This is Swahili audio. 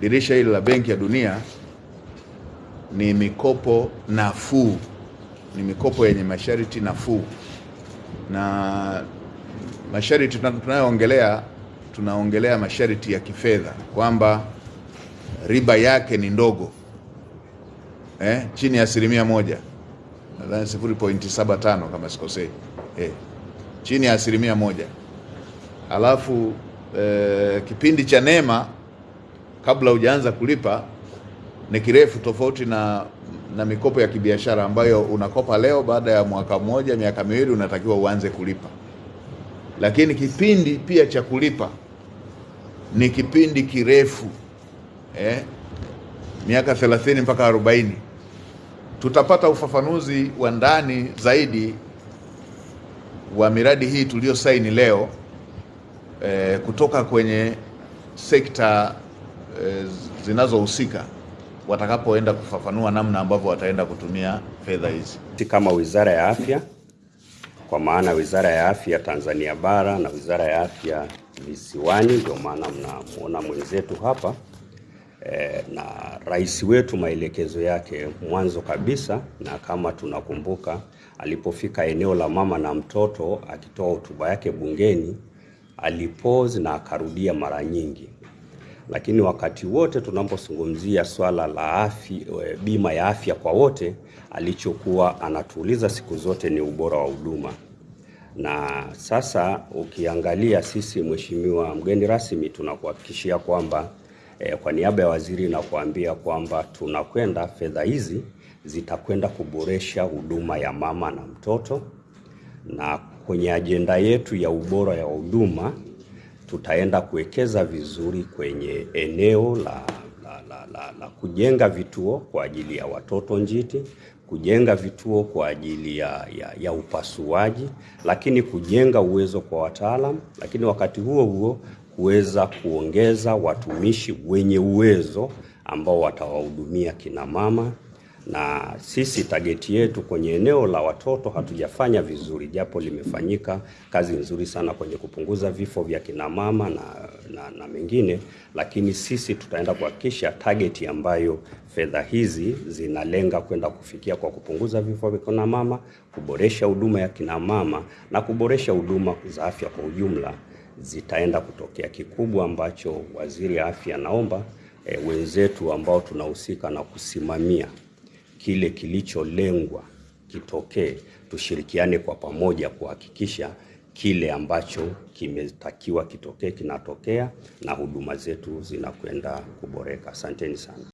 dirisha hili la Benki ya Dunia ni mikopo nafuu, ni mikopo yenye masharti nafuu, na masharti tunayoongelea, tunaongelea masharti ya kifedha kwamba riba yake ni ndogo. Eh, chini ya asilimia moja, nadhani 0.75 kama sikosei, eh, chini ya asilimia moja. Alafu eh, kipindi cha neema kabla hujaanza kulipa ni kirefu, tofauti na na mikopo ya kibiashara ambayo unakopa leo, baada ya mwaka mmoja, miaka miwili unatakiwa uanze kulipa. Lakini kipindi pia cha kulipa ni kipindi kirefu eh, miaka 30 mpaka 40. Tutapata ufafanuzi wa ndani zaidi wa miradi hii tuliyosaini leo eh, kutoka kwenye sekta eh, zinazohusika watakapoenda kufafanua namna ambavyo wataenda kutumia fedha hizi. Kama Wizara ya Afya, kwa maana Wizara ya Afya Tanzania Bara na Wizara ya Afya Visiwani, ndio maana mnamuona mwenzetu hapa e, na rais wetu maelekezo yake mwanzo kabisa, na kama tunakumbuka alipofika eneo la mama na mtoto akitoa hotuba yake bungeni, alipozi na akarudia mara nyingi lakini wakati wote tunapozungumzia swala la afya, bima ya afya kwa wote, alichokuwa anatuuliza siku zote ni ubora wa huduma. Na sasa ukiangalia sisi, mheshimiwa mgeni rasmi, tunakuhakikishia kwamba eh, kwa niaba ya waziri nakuambia kwamba tunakwenda, fedha hizi zitakwenda kuboresha huduma ya mama na mtoto, na kwenye ajenda yetu ya ubora ya huduma tutaenda kuwekeza vizuri kwenye eneo la, la, la, la, la kujenga vituo kwa ajili ya watoto njiti, kujenga vituo kwa ajili ya, ya, ya upasuaji, lakini kujenga uwezo kwa wataalam, lakini wakati huo huo kuweza kuongeza watumishi wenye uwezo ambao watawahudumia kina mama na sisi tageti yetu kwenye eneo la watoto hatujafanya vizuri, japo limefanyika kazi nzuri sana kwenye kupunguza vifo vya kina mama na, na, na mengine, lakini sisi tutaenda kuhakikisha tageti ambayo fedha hizi zinalenga kwenda kufikia kwa kupunguza vifo vya kina mama, kuboresha huduma ya kina mama na kuboresha huduma za afya kwa ujumla zitaenda kutokea. Kikubwa ambacho waziri wa afya anaomba e, wenzetu ambao tunahusika na kusimamia kile kilicholengwa kitokee, tushirikiane kwa pamoja kuhakikisha kile ambacho kimetakiwa kitokee kinatokea na huduma zetu zinakwenda kuboreka. Asanteni sana.